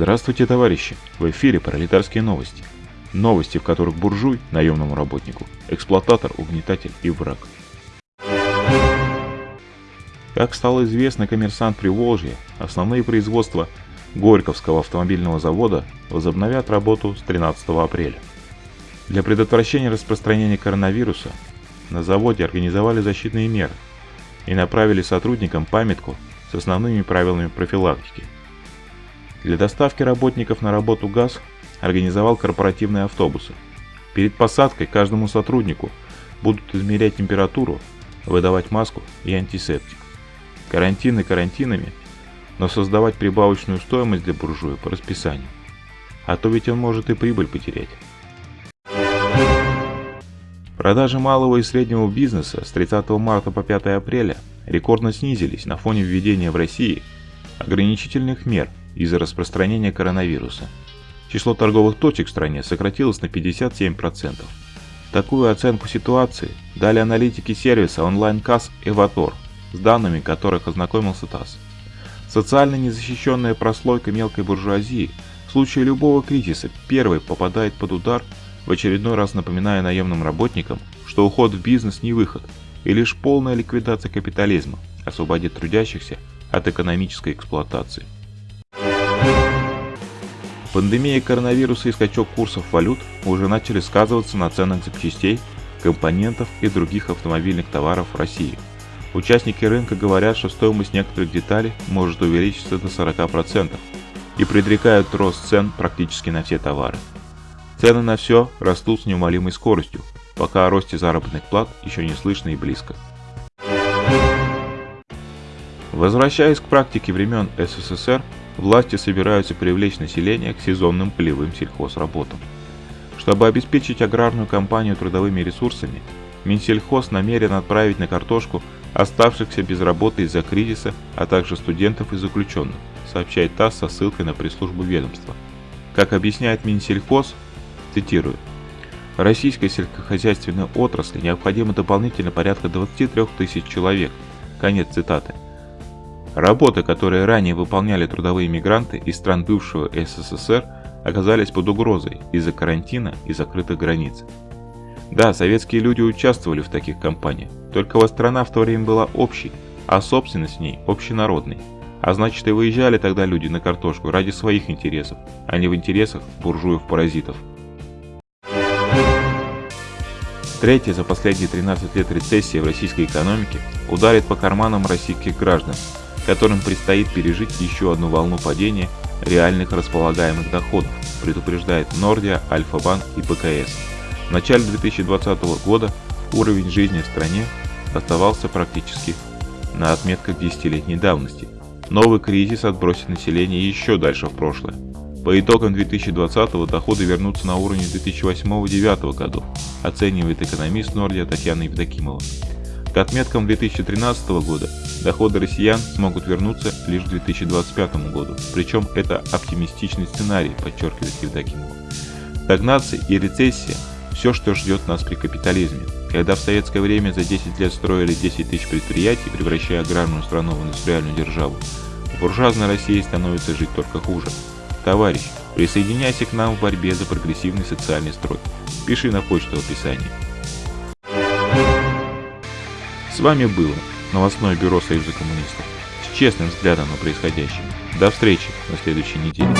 Здравствуйте, товарищи! В эфире пролетарские новости. Новости, в которых буржуй, наемному работнику, эксплуататор, угнетатель и враг. Как стало известно, коммерсант Приволжья, основные производства Горьковского автомобильного завода возобновят работу с 13 апреля. Для предотвращения распространения коронавируса на заводе организовали защитные меры и направили сотрудникам памятку с основными правилами профилактики. Для доставки работников на работу ГАЗ организовал корпоративные автобусы. Перед посадкой каждому сотруднику будут измерять температуру, выдавать маску и антисептик. Карантины карантинами, но создавать прибавочную стоимость для буржуя по расписанию. А то ведь он может и прибыль потерять. Продажи малого и среднего бизнеса с 30 марта по 5 апреля рекордно снизились на фоне введения в России ограничительных мер из-за распространения коронавируса. Число торговых точек в стране сократилось на 57%. Такую оценку ситуации дали аналитики сервиса онлайн-касс «Эватор», с данными которых ознакомился ТАСС. Социально незащищенная прослойка мелкой буржуазии в случае любого кризиса первой попадает под удар в очередной раз напоминая наемным работникам, что уход в бизнес не выход, и лишь полная ликвидация капитализма освободит трудящихся от экономической эксплуатации. Пандемия коронавируса и скачок курсов валют уже начали сказываться на ценах запчастей, компонентов и других автомобильных товаров в России. Участники рынка говорят, что стоимость некоторых деталей может увеличиться до 40% и предрекают рост цен практически на все товары. Цены на все растут с неумолимой скоростью, пока о росте заработных плат еще не слышно и близко. Возвращаясь к практике времен СССР, власти собираются привлечь население к сезонным полевым сельхозработам. Чтобы обеспечить аграрную компанию трудовыми ресурсами, Минсельхоз намерен отправить на картошку оставшихся без работы из-за кризиса, а также студентов и заключенных, сообщает ТАСС со ссылкой на пресс-службу ведомства. Как объясняет Минсельхоз, Цитирую. Российской сельскохозяйственной отрасли необходимо дополнительно порядка 23 тысяч человек. Конец цитаты. Работы, которые ранее выполняли трудовые мигранты из стран бывшего СССР, оказались под угрозой из-за карантина и закрытых границ. Да, советские люди участвовали в таких кампаниях, только страна в то время была общей, а собственность в ней общенародной. А значит и выезжали тогда люди на картошку ради своих интересов, а не в интересах буржуев-паразитов. Третья за последние 13 лет рецессия в российской экономике ударит по карманам российских граждан, которым предстоит пережить еще одну волну падения реальных располагаемых доходов, предупреждает Нордия, Альфа-Банк и БКС. В начале 2020 года уровень жизни в стране оставался практически на отметках десятилетней давности. Новый кризис отбросит население еще дальше в прошлое. По итогам 2020-го доходы вернутся на уровень 2008-2009 годов, оценивает экономист Нордия Татьяна Евдокимова. К отметкам 2013 года доходы россиян смогут вернуться лишь к 2025 году, причем это оптимистичный сценарий, подчеркивает Евдокимова. Стагнация и рецессия – все, что ждет нас при капитализме. Когда в советское время за 10 лет строили 10 тысяч предприятий, превращая аграрную страну в индустриальную державу, в буржуазной России становится жить только хуже. Товарищ, присоединяйся к нам в борьбе за прогрессивный социальный строй. Пиши на почту в описании. С вами было новостное бюро Союза коммунистов с честным взглядом на происходящее. До встречи на следующей неделе.